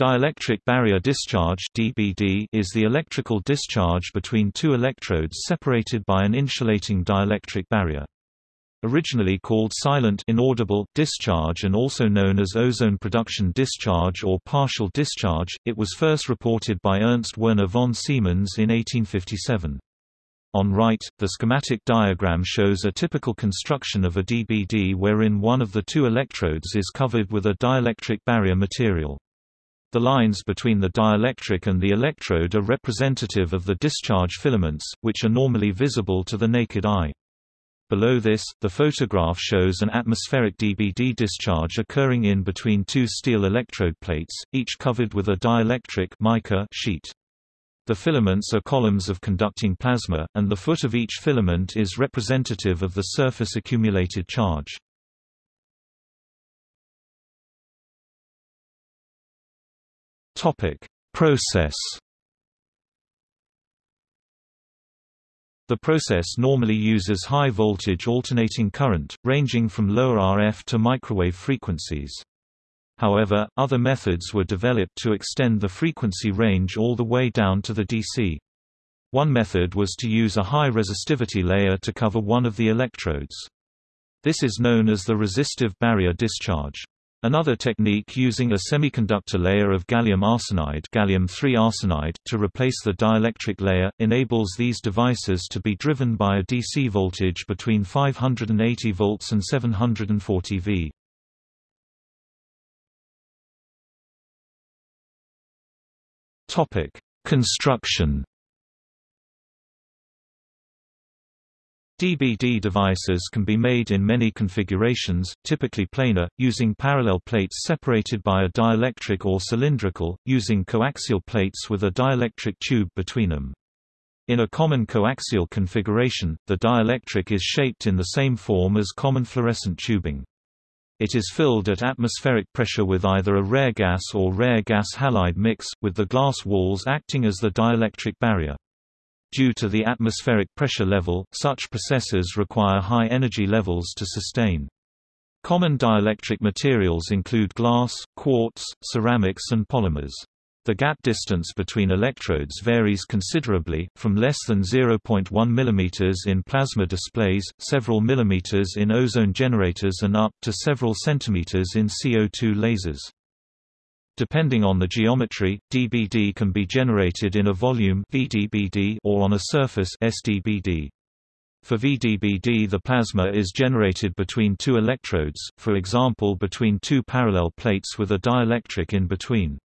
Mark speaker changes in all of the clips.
Speaker 1: Dielectric barrier discharge (DBD) is the electrical discharge between two electrodes separated by an insulating dielectric barrier. Originally called silent inaudible discharge and also known as ozone production discharge or partial discharge, it was first reported by Ernst Werner von Siemens in 1857. On right, the schematic diagram shows a typical construction of a DBD wherein one of the two electrodes is covered with a dielectric barrier material. The lines between the dielectric and the electrode are representative of the discharge filaments, which are normally visible to the naked eye. Below this, the photograph shows an atmospheric DBD discharge occurring in between two steel electrode plates, each covered with a dielectric mica sheet. The filaments are columns of conducting plasma, and the foot of each filament is representative of the surface accumulated charge. Topic: Process. The process normally uses high voltage alternating current, ranging from lower RF to microwave frequencies. However, other methods were developed to extend the frequency range all the way down to the DC. One method was to use a high resistivity layer to cover one of the electrodes. This is known as the resistive barrier discharge. Another technique using a semiconductor layer of gallium arsenide, gallium arsenide to replace the dielectric layer, enables these devices to be driven by a DC voltage between 580 volts and 740 V. Construction DBD devices can be made in many configurations, typically planar, using parallel plates separated by a dielectric or cylindrical, using coaxial plates with a dielectric tube between them. In a common coaxial configuration, the dielectric is shaped in the same form as common fluorescent tubing. It is filled at atmospheric pressure with either a rare gas or rare gas halide mix, with the glass walls acting as the dielectric barrier. Due to the atmospheric pressure level, such processes require high energy levels to sustain. Common dielectric materials include glass, quartz, ceramics and polymers. The gap distance between electrodes varies considerably, from less than 0.1 mm in plasma displays, several millimeters in ozone generators and up to several centimeters in CO2 lasers. Depending on the geometry, DBD can be generated in a volume VDBD or on a surface SDBD. For VDBD the plasma is generated between two electrodes, for example between two parallel plates with a dielectric in between.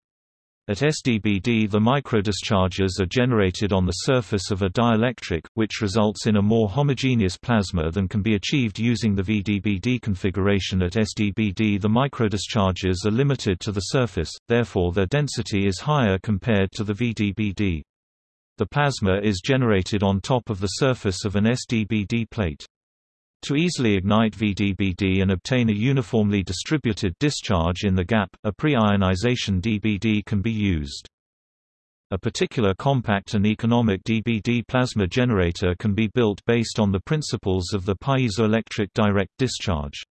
Speaker 1: At SDBD the microdischarges are generated on the surface of a dielectric, which results in a more homogeneous plasma than can be achieved using the VDBD configuration at SDBD the microdischarges are limited to the surface, therefore their density is higher compared to the VDBD. The plasma is generated on top of the surface of an SDBD plate. To easily ignite VDBD and obtain a uniformly distributed discharge in the gap, a pre-ionization DBD can be used. A particular compact and economic DBD plasma generator can be built based on the principles of the piezoelectric direct discharge.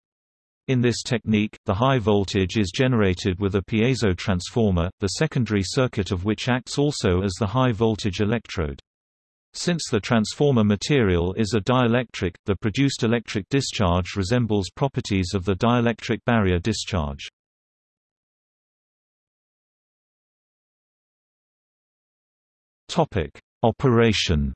Speaker 1: In this technique, the high voltage is generated with a piezo transformer, the secondary circuit of which acts also as the high voltage electrode. Since the transformer material is a dielectric, the produced electric discharge resembles properties of the dielectric barrier discharge. Operation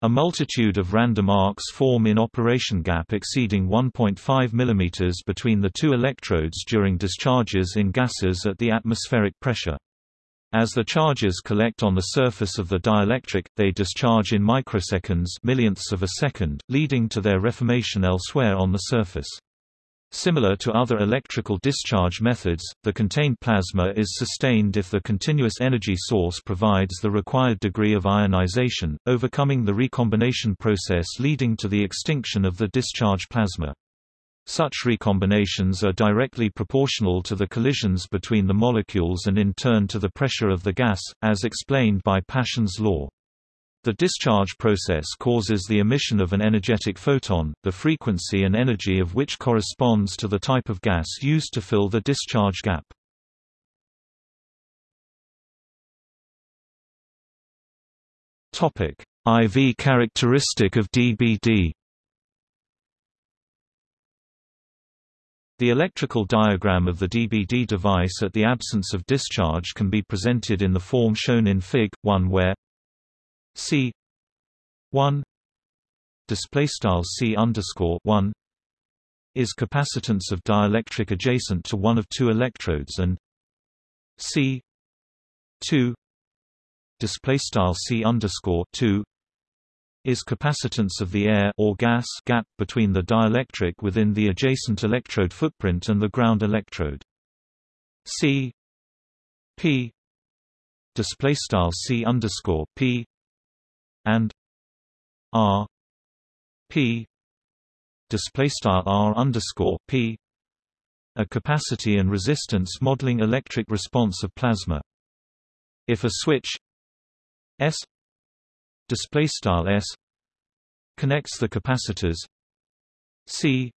Speaker 1: A multitude of random arcs form in operation gap exceeding 1.5 mm between the two electrodes during discharges in gases at the atmospheric pressure. As the charges collect on the surface of the dielectric, they discharge in microseconds millionths of a second, leading to their reformation elsewhere on the surface. Similar to other electrical discharge methods, the contained plasma is sustained if the continuous energy source provides the required degree of ionization, overcoming the recombination process leading to the extinction of the discharge plasma. Such recombinations are directly proportional to the collisions between the molecules and in turn to the pressure of the gas, as explained by Paschen's law. The discharge process causes the emission of an energetic photon, the frequency and energy of which corresponds to the type of gas used to fill the discharge gap. IV characteristic of DBD The electrical diagram of the DBD device at the absence of discharge can be presented in the form shown in Fig. 1 where C 1 display style C underscore 1 is capacitance of dielectric adjacent to one of two electrodes and C 2 display style C underscore 2 is capacitance of the air or gas gap between the dielectric within the adjacent electrode footprint and the ground electrode. C P display style C underscore P and R P display style R underscore P a capacity and resistance modeling electric response of plasma. If a switch S display style s connects the capacitors c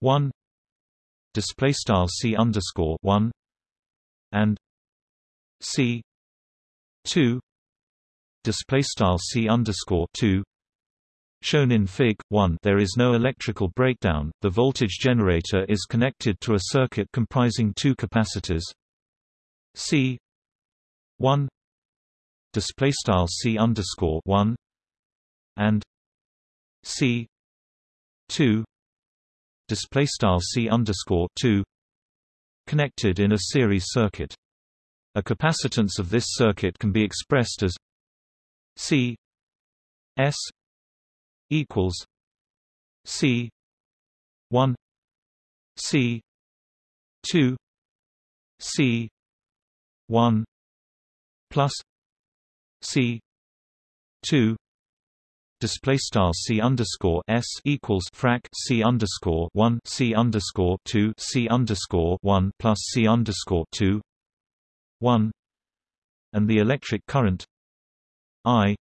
Speaker 1: 1 display style c underscore 1 and c 2 display style c underscore 2 Shown in Fig. 1 there is no electrical breakdown, the voltage generator is connected to a circuit comprising two capacitors C 1 display style c underscore one and c two display style c underscore two connected in a series circuit. A capacitance of this circuit can be expressed as c s equals c one c two c one plus C. two. Display style C underscore S equals frac C underscore one C underscore two C underscore one plus C underscore two one. And the electric current I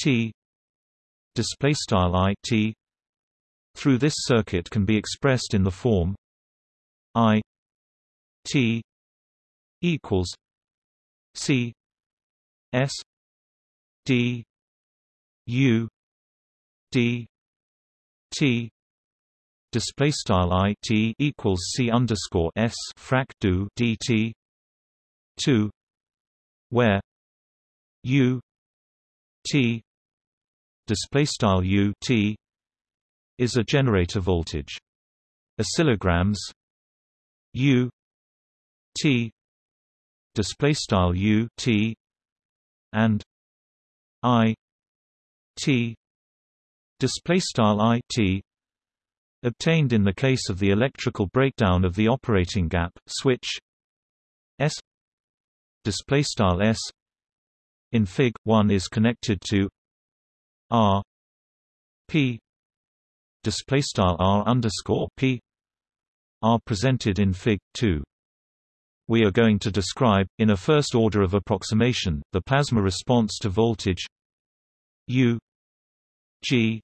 Speaker 1: T display style I T through this circuit can be expressed in the form I T equals C S D U D T display style i t equals c underscore s frac do dt two where u t display style u t is a generator voltage. Oscillograms u t display style u t and I T display style I T obtained in the case of the electrical breakdown of the operating gap switch S display style S in fig 1 is connected to R P display style R underscore P are presented in fig 2 we are going to describe, in a first order of approximation, the plasma response to voltage U G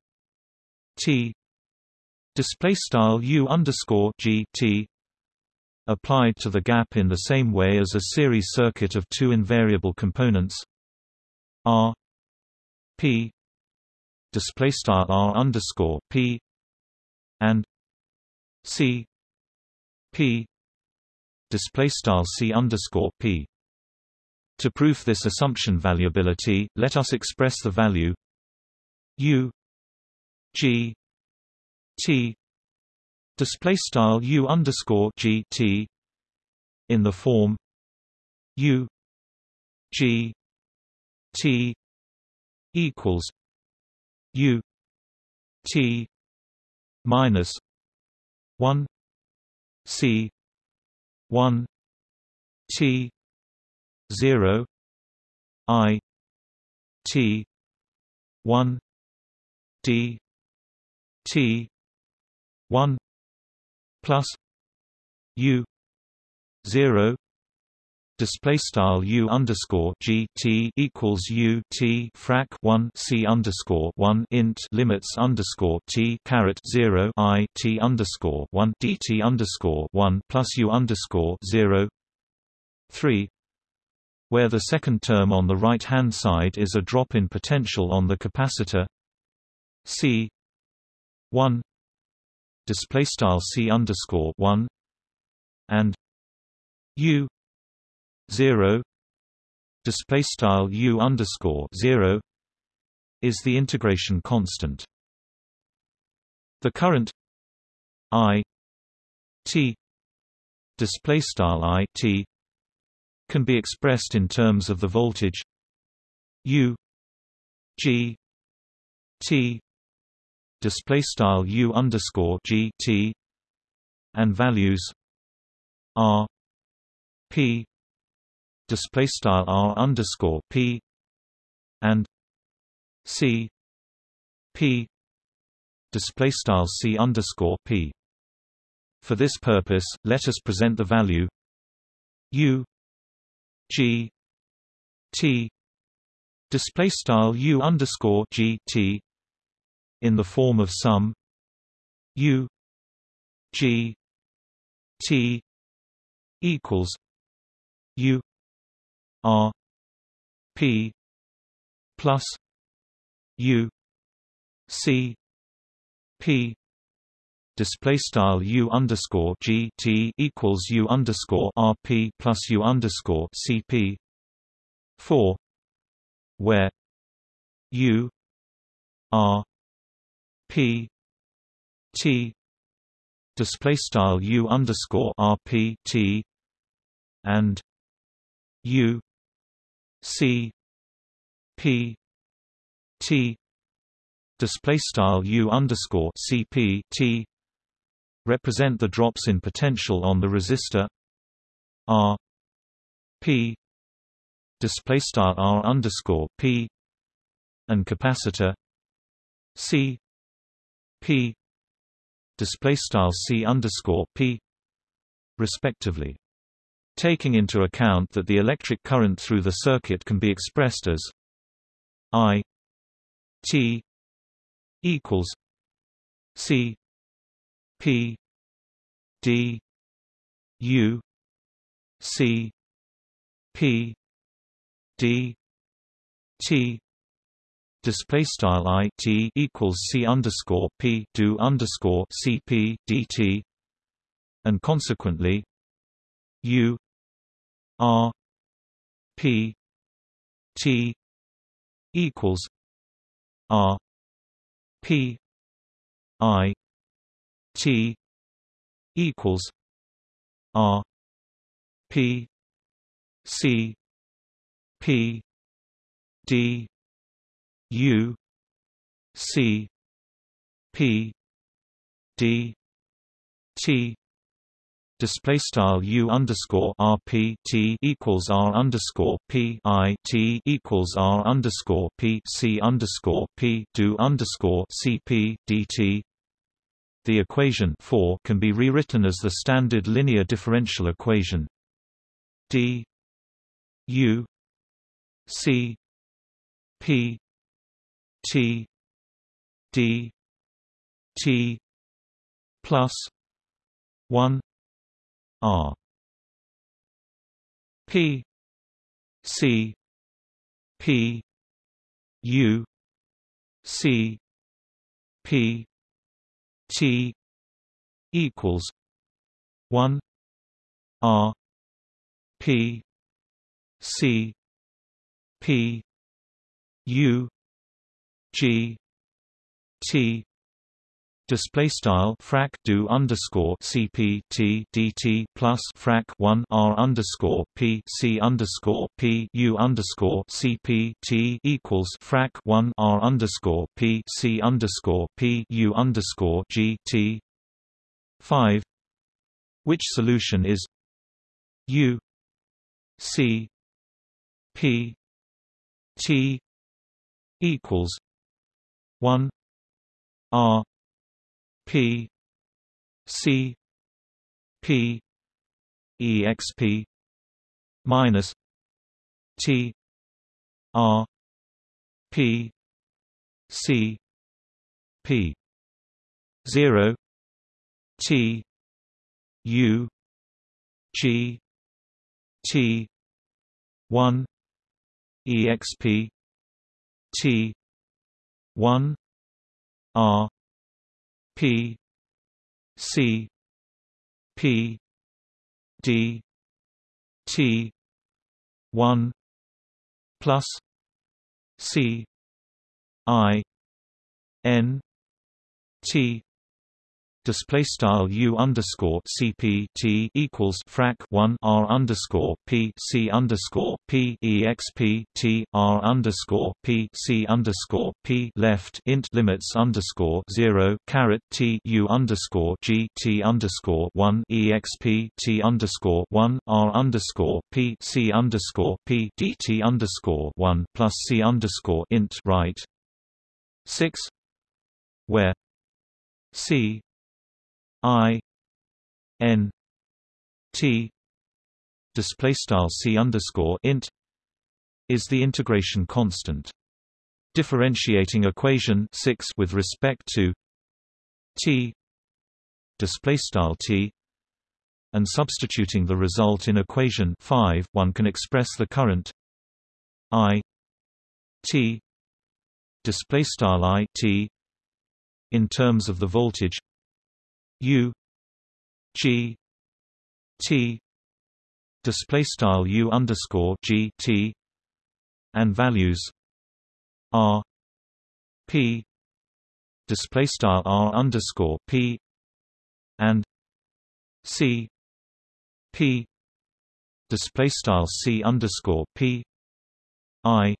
Speaker 1: T display style U underscore G T applied to the gap in the same way as a series circuit of two invariable components R P display style R underscore P and C P display style c underscore p. To prove this assumption valuability, let us express the value u g t display style u underscore g t in the form u g t equals u t minus one c 1 T 0 I T 1 D T 1 plus U 0 display style u underscore g t equals u t frac 1 c underscore 1 int limits underscore t caret 0 i t underscore 1 dt underscore 1 plus u underscore 0 3 where the second term on the right hand side is a drop in potential on the capacitor c 1 display style c underscore 1 and u 0 display style u underscore 0 is the integration constant. The current i t display style i t can be expressed in terms of the voltage u g t display style u underscore g t and values r p display style r underscore p and c p display style c underscore p. For this purpose, let us present the value u g t display style u underscore g t in the form of sum u g t equals u R P plus U C P display style U underscore G T equals U underscore R P plus U underscore C P four where U R P T display style U underscore R P T and U C P T display style U underscore CP T represent the drops in potential on the resistor. R P display style R underscore P and capacitor. C P display style C underscore P respectively taking into account that the electric current through the circuit can be expressed as I T equals C P D U C P D T. Display style i t equals c underscore p do underscore c p dt, and consequently u R P T equals R P I T equals R P C P D U C P D T display style u underscore r p t equals r underscore p i t equals r underscore p c underscore p do underscore c p. The equation 4 can be rewritten as the standard linear differential equation d u c p t d t plus 1 R. P. C. P. U. C. P. T. equals one R P C P U G T display style frac do underscore cp t dt plus frac 1 r underscore p c underscore p u underscore cp t equals frac 1 r underscore p c underscore p u underscore g t 5 which solution is u c p t equals 1 r P C P exp minus T R P C P zero T U G T one EXP T one R P C P D T one plus C I N T display style u underscore cp t equals frac 1 r underscore p c underscore p exp t r underscore p c underscore p left int limits underscore 0 caret t u underscore g t underscore 1 exp t underscore 1 r underscore p c underscore p underscore 1 plus c underscore int right 6 where c I N T display style C underscore int is the integration constant. Differentiating equation 6 with respect to T display style T and substituting the result in equation 5 one can express the current I T display style I T in terms of the voltage U G T display style U underscore G T and values R P display style R underscore P and C P display style C underscore P I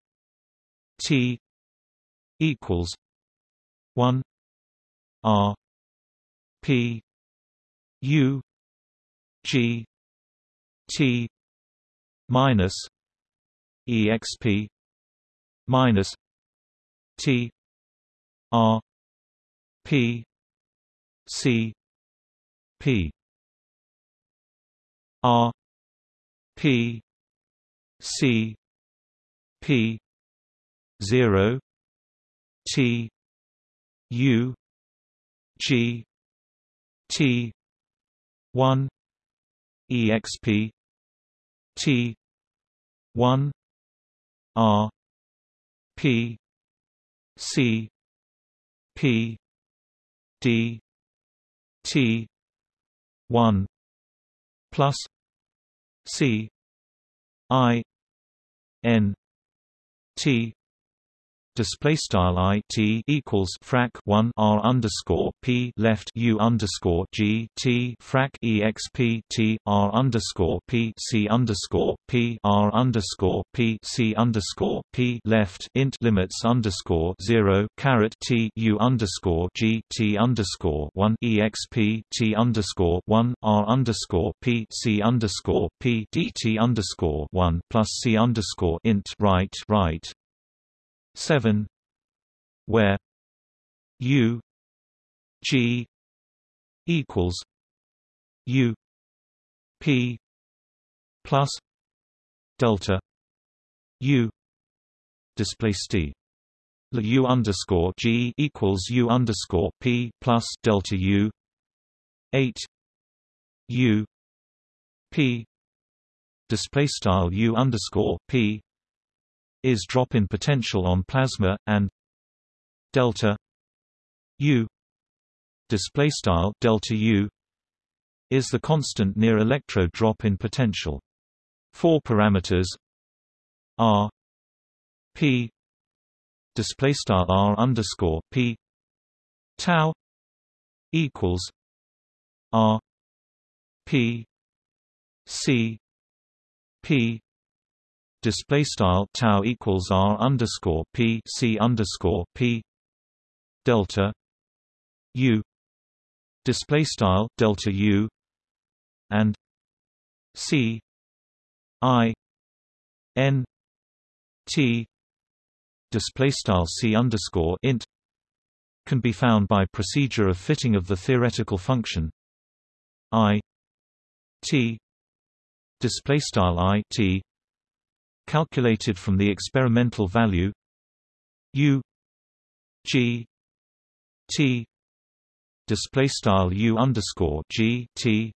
Speaker 1: T equals one R P U G T minus EXP minus T R P C P R P C P zero T U G T one EXP T one R P C P D T one plus C I N T display style i t equals frac 1 r underscore p left u underscore g t frac exp t r underscore p c underscore p r underscore p c underscore p left int limits underscore 0 caret t u underscore g t underscore 1 exp t underscore 1 r underscore p c underscore p dt underscore 1 plus c underscore int right right 7 where u g equals u p plus delta u display st u underscore g equals u underscore p plus delta u 8 u p display style u underscore p is drop in potential on plasma and delta U display style delta U is the constant near electrode drop in potential. Four parameters R P display style R underscore P tau equals R P C P display style tau equals r underscore p c underscore p delta u display style delta u and c i n t display style c underscore int can be found by procedure of fitting of the theoretical function i t display style i t calculated from the experimental value u g t display style u underscore g t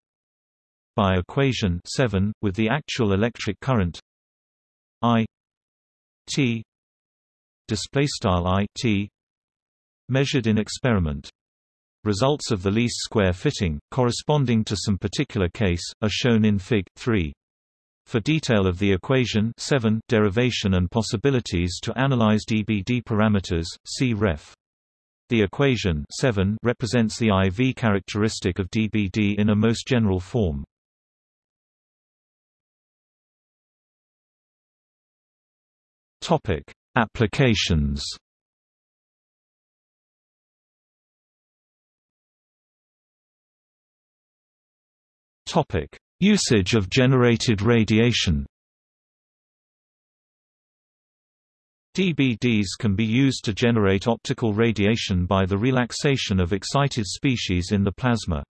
Speaker 1: by equation 7 with the actual electric current i t display style i t measured in experiment. Results of the least square fitting corresponding to some particular case are shown in fig 3 for detail of the equation 7 derivation and possibilities to analyze dBd parameters see ref the equation 7 represents the IV characteristic of dBd in a most general form. Topic: Applications. Topic: Usage of generated radiation. DBDs can be used to generate optical radiation by the relaxation of excited species in the plasma.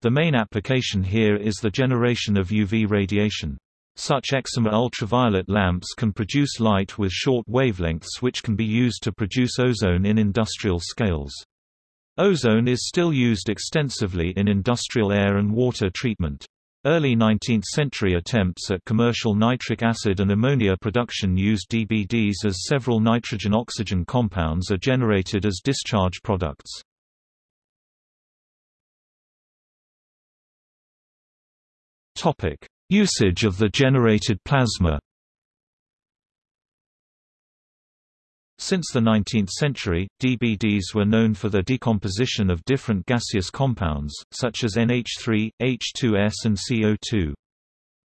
Speaker 1: The main application here is the generation of UV radiation. Such excimer ultraviolet lamps can produce light with short wavelengths which can be used to produce ozone in industrial scales. Ozone is still used extensively in industrial air and water treatment. Early 19th-century attempts at commercial nitric acid and ammonia production used DBDs as several nitrogen-oxygen compounds are generated as discharge products. Usage of the generated plasma Since the 19th century, DBDs were known for their decomposition of different gaseous compounds, such as NH3, H2S and CO2.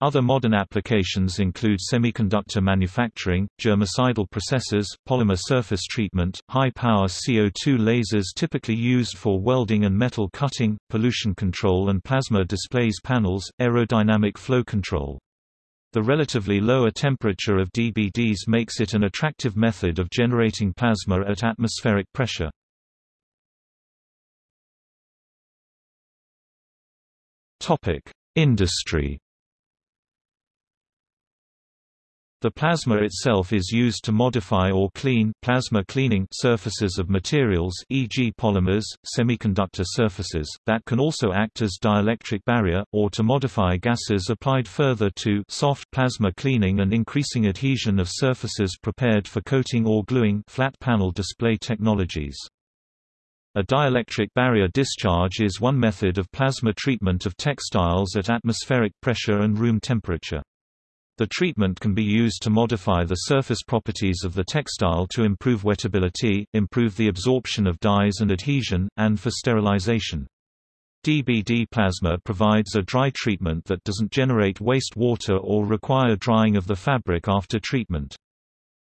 Speaker 1: Other modern applications include semiconductor manufacturing, germicidal processes, polymer surface treatment, high-power CO2 lasers typically used for welding and metal cutting, pollution control and plasma displays panels, aerodynamic flow control. The relatively lower temperature of DBDs makes it an attractive method of generating plasma at atmospheric pressure. Industry The plasma itself is used to modify or clean plasma cleaning surfaces of materials e.g. polymers, semiconductor surfaces, that can also act as dielectric barrier, or to modify gases applied further to soft plasma cleaning and increasing adhesion of surfaces prepared for coating or gluing flat panel display technologies. A dielectric barrier discharge is one method of plasma treatment of textiles at atmospheric pressure and room temperature. The treatment can be used to modify the surface properties of the textile to improve wettability, improve the absorption of dyes and adhesion, and for sterilization. DBD plasma provides a dry treatment that doesn't generate waste water or require drying of the fabric after treatment.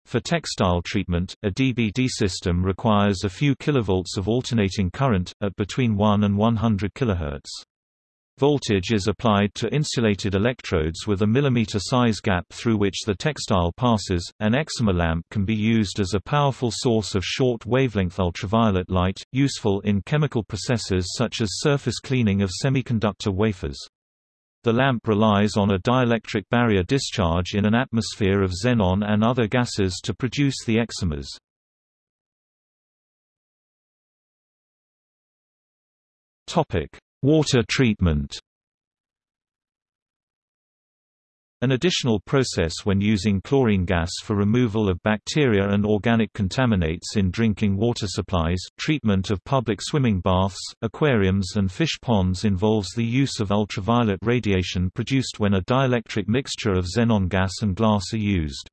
Speaker 1: For textile treatment, a DBD system requires a few kilovolts of alternating current, at between 1 and 100 kHz. Voltage is applied to insulated electrodes with a millimeter size gap through which the textile passes. An excimer lamp can be used as a powerful source of short wavelength ultraviolet light, useful in chemical processes such as surface cleaning of semiconductor wafers. The lamp relies on a dielectric barrier discharge in an atmosphere of xenon and other gases to produce the excimers. Topic: Water treatment An additional process when using chlorine gas for removal of bacteria and organic contaminants in drinking water supplies, treatment of public swimming baths, aquariums and fish ponds involves the use of ultraviolet radiation produced when a dielectric mixture of xenon gas and glass are used.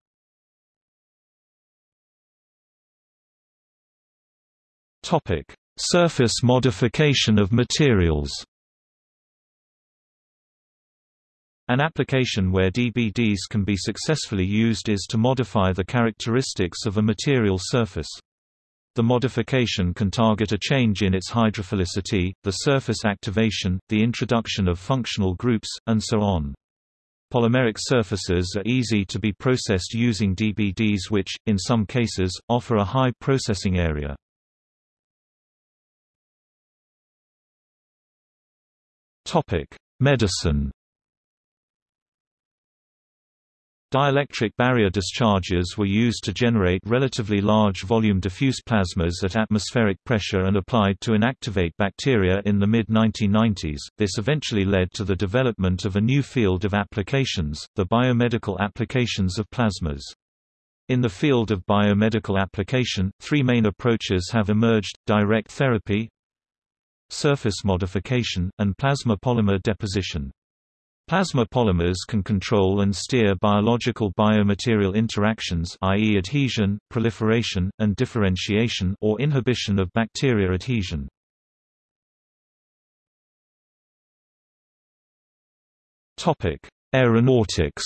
Speaker 1: Surface modification of materials An application where DBDs can be successfully used is to modify the characteristics of a material surface. The modification can target a change in its hydrophilicity, the surface activation, the introduction of functional groups, and so on. Polymeric surfaces are easy to be processed using DBDs which, in some cases, offer a high processing area. Medicine Dielectric barrier discharges were used to generate relatively large volume diffuse plasmas at atmospheric pressure and applied to inactivate bacteria in the mid-1990s. This eventually led to the development of a new field of applications, the biomedical applications of plasmas. In the field of biomedical application, three main approaches have emerged, direct therapy, surface modification, and plasma polymer deposition. Plasma polymers can control and steer biological biomaterial interactions i.e. adhesion, proliferation, and differentiation or inhibition of bacteria adhesion. Aeronautics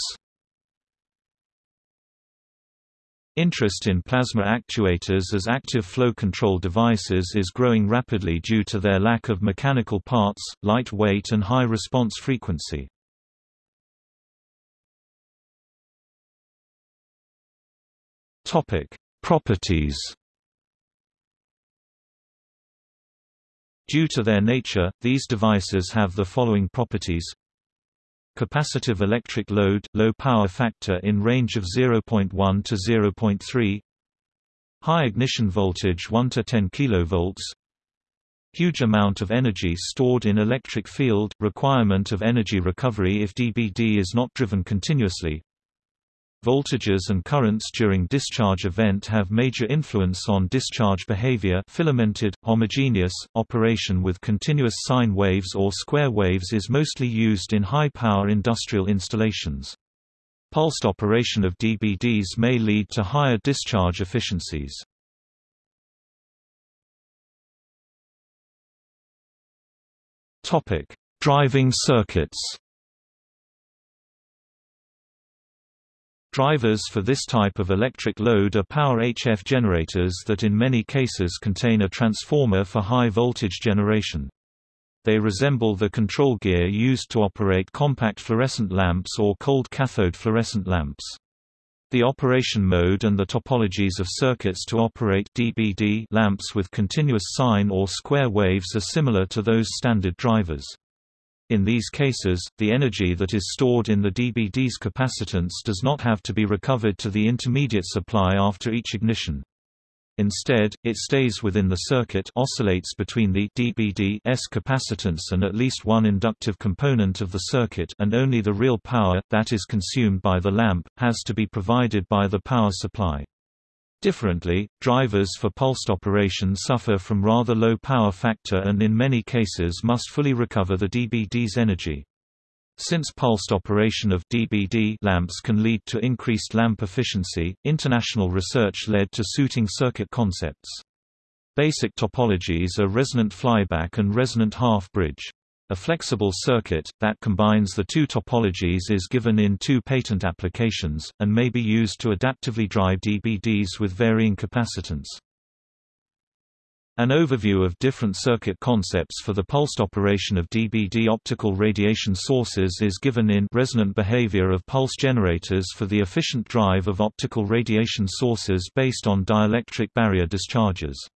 Speaker 1: Interest in plasma actuators as active flow control devices is growing rapidly due to their lack of mechanical parts, light weight and high response frequency. Topic: Properties. Due to their nature, these devices have the following properties. Capacitive electric load, low power factor in range of 0.1 to 0.3 High ignition voltage 1 to 10 kV Huge amount of energy stored in electric field, requirement of energy recovery if DBD is not driven continuously Voltages and currents during discharge event have major influence on discharge behavior filamented, homogeneous, operation with continuous sine waves or square waves is mostly used in high-power industrial installations. Pulsed operation of DBDs may lead to higher discharge efficiencies. Driving circuits Drivers for this type of electric load are power HF generators that in many cases contain a transformer for high voltage generation. They resemble the control gear used to operate compact fluorescent lamps or cold cathode fluorescent lamps. The operation mode and the topologies of circuits to operate DBD lamps with continuous sine or square waves are similar to those standard drivers. In these cases, the energy that is stored in the DBD's capacitance does not have to be recovered to the intermediate supply after each ignition. Instead, it stays within the circuit oscillates between the DBD's capacitance and at least one inductive component of the circuit and only the real power, that is consumed by the lamp, has to be provided by the power supply. Differently, drivers for pulsed operation suffer from rather low power factor and in many cases must fully recover the DBD's energy. Since pulsed operation of DBD lamps can lead to increased lamp efficiency, international research led to suiting circuit concepts. Basic topologies are resonant flyback and resonant half-bridge. A flexible circuit, that combines the two topologies is given in two patent applications, and may be used to adaptively drive DBDs with varying capacitance. An overview of different circuit concepts for the pulsed operation of DBD optical radiation sources is given in Resonant Behavior of Pulse Generators for the Efficient Drive of Optical Radiation Sources based on Dielectric Barrier Discharges.